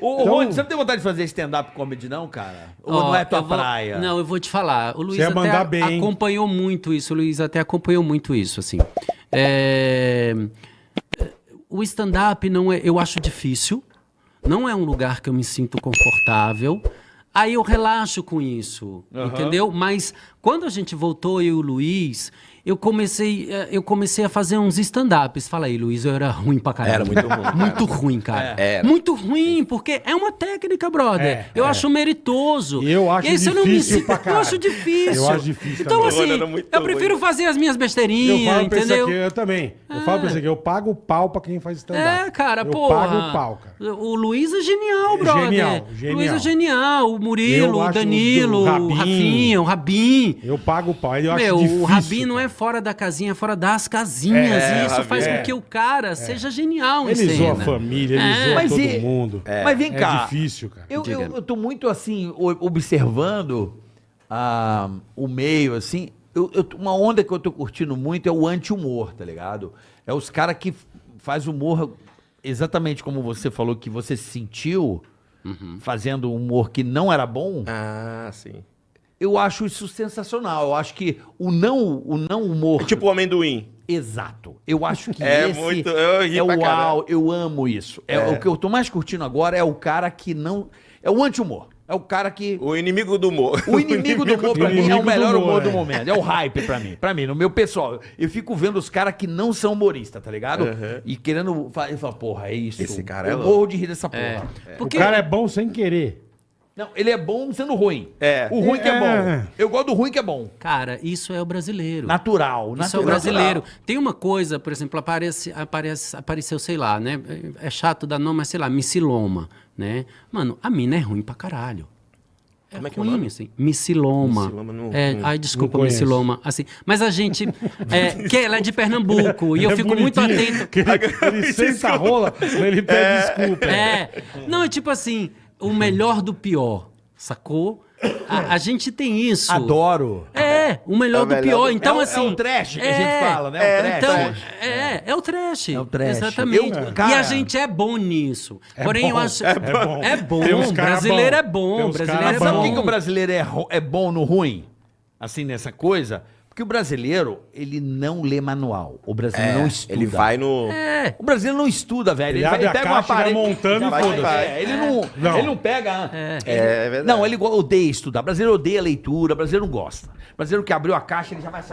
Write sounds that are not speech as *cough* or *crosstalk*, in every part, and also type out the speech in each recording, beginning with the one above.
Ô, Então- Rony, você não tem vontade de fazer stand-up comedy, não, cara? Ou não é tua vou- praia? Não, eu vou te falar. O Luiz até bem. acompanhou muito isso. O Luiz até acompanhou muito isso, assim. É, O stand-up não é, eu acho difícil. Não é um lugar que eu me sinto confortável. Aí eu relaxo com isso, entendeu? Mas quando a gente voltou, eu e o Luiz, eu comecei, eh, eu comecei a fazer uns stand-ups. Fala aí, Luiz, eu era ruim pra caralho. Era muito ruim, *laughs* cara. Muito ruim, cara. É. Era. Muito ruim, porque é uma técnica, brother. É, eu é. acho meritoso. Eu acho E aí, se eu não me difícil sinto- pra Eu acho difícil. Eu acho difícil Então, também. assim, muito eu prefiro ruim. fazer as minhas Eu besteirinhas, falo pra isso entendeu? aqui, eu também. Eu falo pra isso aqui, eu pago o pau pra quem faz stand-up. É, cara, eu pô. pago o pau, cara. O Luiz é genial, brother. Genial, genial. Luiz é genial. O Eu Murilo, o Danilo, o o Rabin. Rafinha, o Rabin. Eu pago o pau. Eu Meu, acho difícil. o Rabin não é fora da casinha, é fora das casinhas. É, e isso Rabin, faz é. com que o cara seja genial em Ele cena. zoa a família, ele É. zoa Mas todo e- mundo. Mas vem É cá. difícil, cara. Eu, eu, eu tô muito assim, observando ah, o meio, assim. Eu, eu- uma onda que eu tô curtindo muito é o anti-humor, tá ligado? É os caras que faz humor exatamente como você falou que você se sentiu fazendo humor que não era bom. Ah, sim. Eu acho isso sensacional. Eu acho que o não, o não humor. É tipo o amendoim. Exato. Eu acho que É esse muito- eu ri é o caralho. au, eu amo isso. É, O que eu tô mais curtindo agora é o cara que não... É o anti-humor. É o cara que... O inimigo do humor. O inimigo do humor pra mim é inimigo o do melhor humor, humor, do é. momento. É o hype pra mim. Pra mim, no meu pessoal. Eu fico vendo os caras que não são humoristas, tá ligado? Uhum. E querendo... fa- Eu falo, porra, é isso. Esse cara é Eu louco. morro de rir dessa porra. É. O Porque cara é bom sem querer. Não, ele é bom sendo ruim. É. O ruim que é É. bom. Eu gosto do ruim que é bom. Cara, isso é o brasileiro. Natural. Isso é o natural. brasileiro. Tem uma coisa, por exemplo, aparece, aparece, apareceu, sei lá, né? É chato dar nome, mas sei lá, missiloma, né? Mano, a mina é ruim pra caralho. É Como é que é o ruim, nome? assim. Missiloma. Missiloma, não- É, não- ai, desculpa, missiloma. Assim, mas a gente. *laughs* É, que ela é de Pernambuco e eu É fico muito atento. que Ele, ele senta a rola, ele pede desculpa. É. Não, é tipo assim, o melhor do pior, sacou? A, a gente tem isso. Adoro. É, o melhor É o do melhor pior. do- Então, É o- é assim. o trash que a gente fala, né? É o É, trash. então, Trash. é, é o trash. É o trash. Exatamente. Eu- e cara- a gente é bom nisso. É Porém, eu bom, acho. é bom. É bom. Tem uns cara brasileiro bom. é Tem bom. uns Brasileiro é Mas sabe bom. por que, o brasileiro é, é bom no ruim? Assim, nessa coisa? Porque o brasileiro, ele não lê manual. O brasileiro não estuda. Ele vai no. É. O brasileiro não estuda, velho. Ele vai- abre a pega caixa, vai montando já e foda-se. é, ele, não, Não. ele não pega... É. ele- É verdade. Não, ele odeia estudar. O brasileiro odeia leitura, o brasileiro não gosta. O brasileiro que abriu a caixa, ele já vai assim...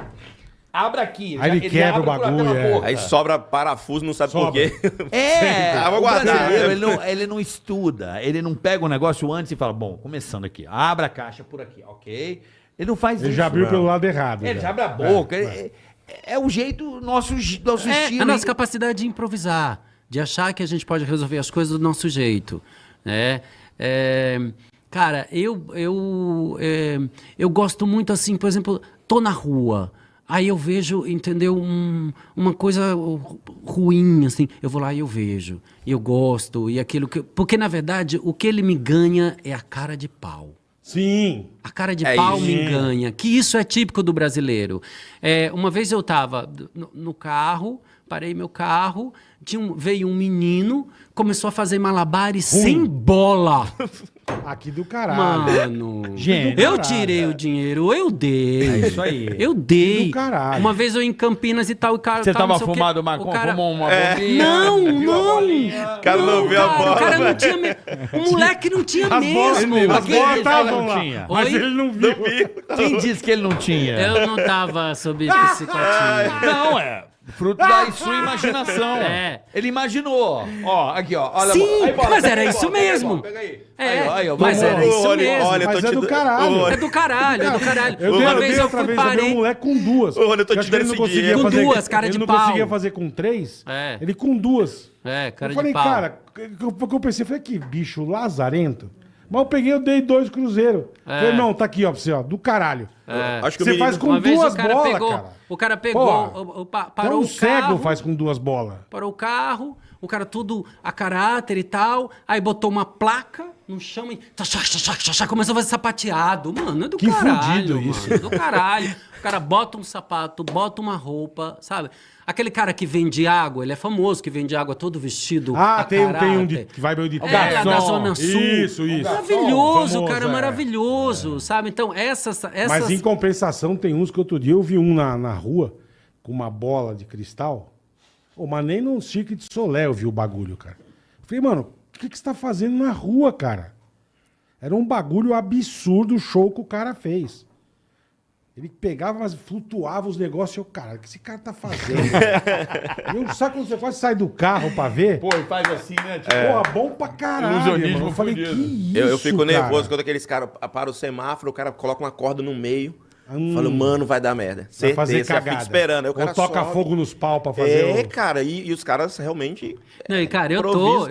Abre aqui. Aí já- ele já quebra o bagulho, é. Aí sobra parafuso, não sabe Sobra. por quê. *laughs* É, Ah, vou o guardar. brasileiro, ele não, ele não estuda, ele não pega o negócio antes e fala, bom, começando aqui, abre a caixa por aqui, ok? Ele não faz Ele isso. já abriu não. pelo lado errado. Ele já abre a boca, é, é- é o jeito, nosso, nosso É estilo. a nossa capacidade de improvisar, de achar que a gente pode resolver as coisas do nosso jeito, né? É, cara, eu eu é, eu gosto muito assim, por exemplo, tô na rua, aí eu vejo, entendeu, um- uma coisa ru- ruim assim, eu vou lá e eu vejo, e eu gosto e aquilo que, porque na verdade o que ele me ganha é a cara de pau. Sim. A cara de É pau isso. me enganha. Que isso é típico do brasileiro. É, uma vez eu estava no, no carro, parei meu carro, tinha um- veio um menino, começou a fazer malabares sem bola. *laughs* Aqui do caralho. Mano, Gênio. eu tirei o dinheiro, eu dei. É isso aí. Eu dei. Do caralho. Uma vez eu em Campinas e tal, o cara Você tal, tava o fumado O maconha, cara- fumou uma bolinha, Não, não. O cara não viu a bola. O cara não tinha me... O moleque não tinha As bolas, mesmo. as Aquele bolas estavam não lá. tinha. Mas Oi? ele não viu. Quem disse que ele não tinha? Eu não tava sob *laughs* psicotinho. Não, é fruto da sua imaginação. É. Ele imaginou. Ó, aqui, ó. Olha a Sim, bola. Aí, bola, mas pega era aí, isso bola, mesmo. Pega aí. É, Aí, ó, aí, ó, mas era isso Rony, mesmo. Olha, eu Mas é te do caralho. É do caralho, é do caralho. Eu Uma eu vez eu outra fui vez, eu um parei. moleque com duas. Ô, Rony, eu tô te ele dando não esse. Com fazer- duas, cara ele de não pau. conseguia fazer com três. É. Ele com duas. É, cara eu falei, pau. cara, o que eu pensei, falei, que bicho lazarento. Mas eu peguei, eu dei dois cruzeiros. É. Falei, não, tá aqui, ó, pra você, ó, do caralho. É. Acho que o Você menino- faz com duas bolas, pegou, cara. o cara pegou, Porra. o- o- pa- Então parou um o cego carro, faz com duas bolas. parou o carro, o cara tudo a caráter e tal, aí botou uma placa no chão e tá, começou a fazer sapateado. Mano, é do Que caralho, mano, isso. é do caralho. O cara bota um sapato, bota uma roupa, sabe? Aquele cara que vende água, ele é famoso que vende água todo vestido. Ah, a tem, um- tem um de, que vai meio de É, lá da Zona Sul. Isso, isso. Maravilhoso, Famoso, cara, é. maravilhoso, sabe? Então, essas, essas... Mas em compensação, tem uns que outro dia eu vi um na, na rua com uma bola de cristal. Ô, mas nem no Cirque de Solé eu vi o bagulho, cara. Falei, mano, o que, que você tá fazendo na rua, cara? Era um bagulho absurdo o show que o cara fez. Ele pegava, mas flutuava os negócios e eu, cara, o que esse cara tá fazendo? *laughs* E eu, sabe quando você quase sai do carro pra ver? Pô, e faz assim, né? Tipo, Porra, bom pra caralho, Ilusionismo mano. Eu falei, que isso, Eu, eu fico cara? nervoso quando aqueles caras param o semáforo, o cara coloca uma corda no meio. Hum. Falo, mano, vai dar merda. Vai Certeza, fazer já fica cagada. esperando. Aí o cara Ou toca sobe. fogo nos pau pra fazer É, o... cara, e, e os caras realmente. Não, e cara, eu tô...